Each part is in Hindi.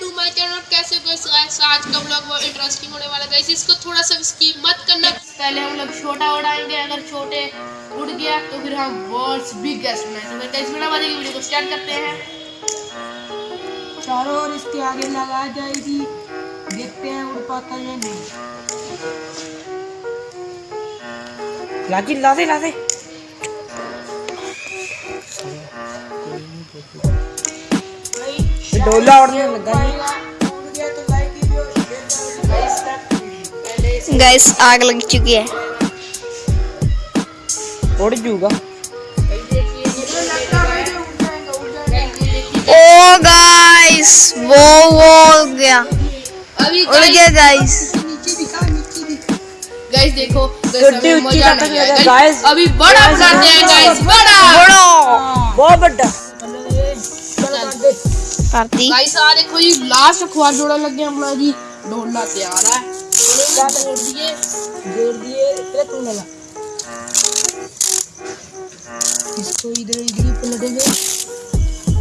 टू माय चैनल कैसे हो guys? guys, आज का ब्लॉग बहुत इंटरेस्टिंग होने वाला है इसको थोड़ा सा स्कीप मत करना। पहले हम लोग छोटा उड़ाएँगे अगर छोटे उड़ गया तो फिर हम वर्ल्ड्स बिगेस्ट उड़ाएँगे तो इस बिना की वीडियो को स्टार्ट करते हैं। चारों ओर इसके आगे लगा जाएगी। देखते हैं उड़ पाता है या नहीं। लाजी ला दे ला दे। डोला उड़ने लगा गाइस आग लग चुकी है। उड़ जूगा ओ गाइस वो वो गया। अभी उड़ गया गाइस गाइस देखो guys। guys। अभी बड़ा बनाते हैं गाइस बड़ा। बड़ो। बहुत बड़ा। पार्टी गाइस आ देखो जी लास्ट अखबार जोड़ा लग गया हमारा जी ढोलना तैयार है जोड़ दिए जोड़ दिए तेरे तू लगा इसको इधर इधर ही पलटेंगे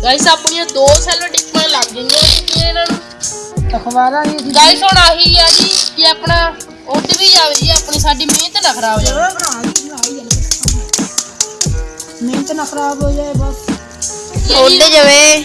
गाइस ਆਪਣੀਆਂ ਦੋ ਸੈਲੋ ਟਿਕਮਾਂ ਲੱਗ ਗਈਆਂ ਕਿਉਂਕਿ ਇਹਨਾਂ ਨੂੰ ਅਖਬਾਰਾਂ ਨਹੀਂ ਗਾਈਸ ਹੁਣ ਆਹੀ ਆ ਜੀ ਕਿ ਆਪਣਾ ਉੱਡ ਵੀ ਜਾਵੇ ਜੀ ਆਪਣੀ ਸਾਡੀ ਮਿਹਨਤ ਨਾ ਖਰਾਬ ਜਾਵੇ ਮਿਹਨਤ ਨਾ ਖਰਾਬ ਹੋ ਜਾਏ ਬਸ ਉੱਡ ਜਾਵੇ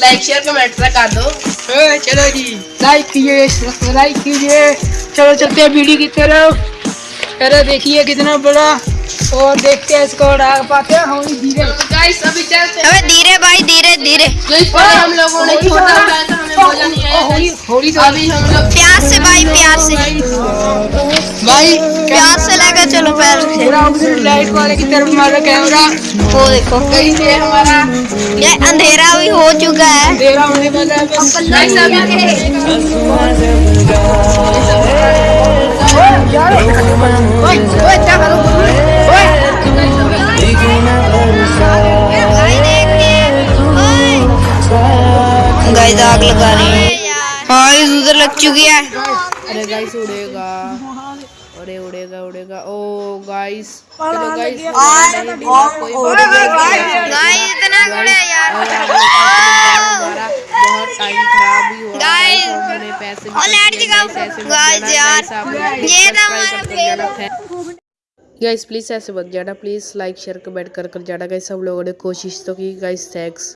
लाइक शेयर कमेंट कर दो। चलो जी लाइक कीजिए लाइक कीजिए। चलो चलते हैं वीडियो की तरफ़। चलो देखिए कितना बड़ा। और देखते हैं इसको उड़ा पाते हैं। हम धीरे। तो गाइस अभी चलते हैं। अबे धीरे भाई धीरे धीरे। हम लोगों ने छोटा उड़ाया था हमें मज़ा नहीं आया होली होली अभी हम लोग प्यार से भाई प्यार से। प्यार से लेकर चलो पैर से लाइट वाले की तरफ़ मारो कैमरा वो देखो गाइस ये हमारा ये अंधेरा भी हो चुका है अंधेरा होने वाला है बस गाइस ओए ओए क्या करो ओए गाइस आग लगा रही है हाँ इस उधर लग चुकी है अरे गाइस उड़ेगा। अरे उड़ेगा उड़ेगा। ओ गाइस चलो गाइस गाइस इतना गुड़े यार। बहुत टाइम खराब भी हुआ। हमने पैसे और लाइट जगाओ गाइस यार ये तो हमारा गाइस प्लीज़ ऐसे मत जाना प्लीज़ लाइक शेयर कमेंट कर कर जाना गाइस हम लोगों ने कोशिश तो की। Guys thanks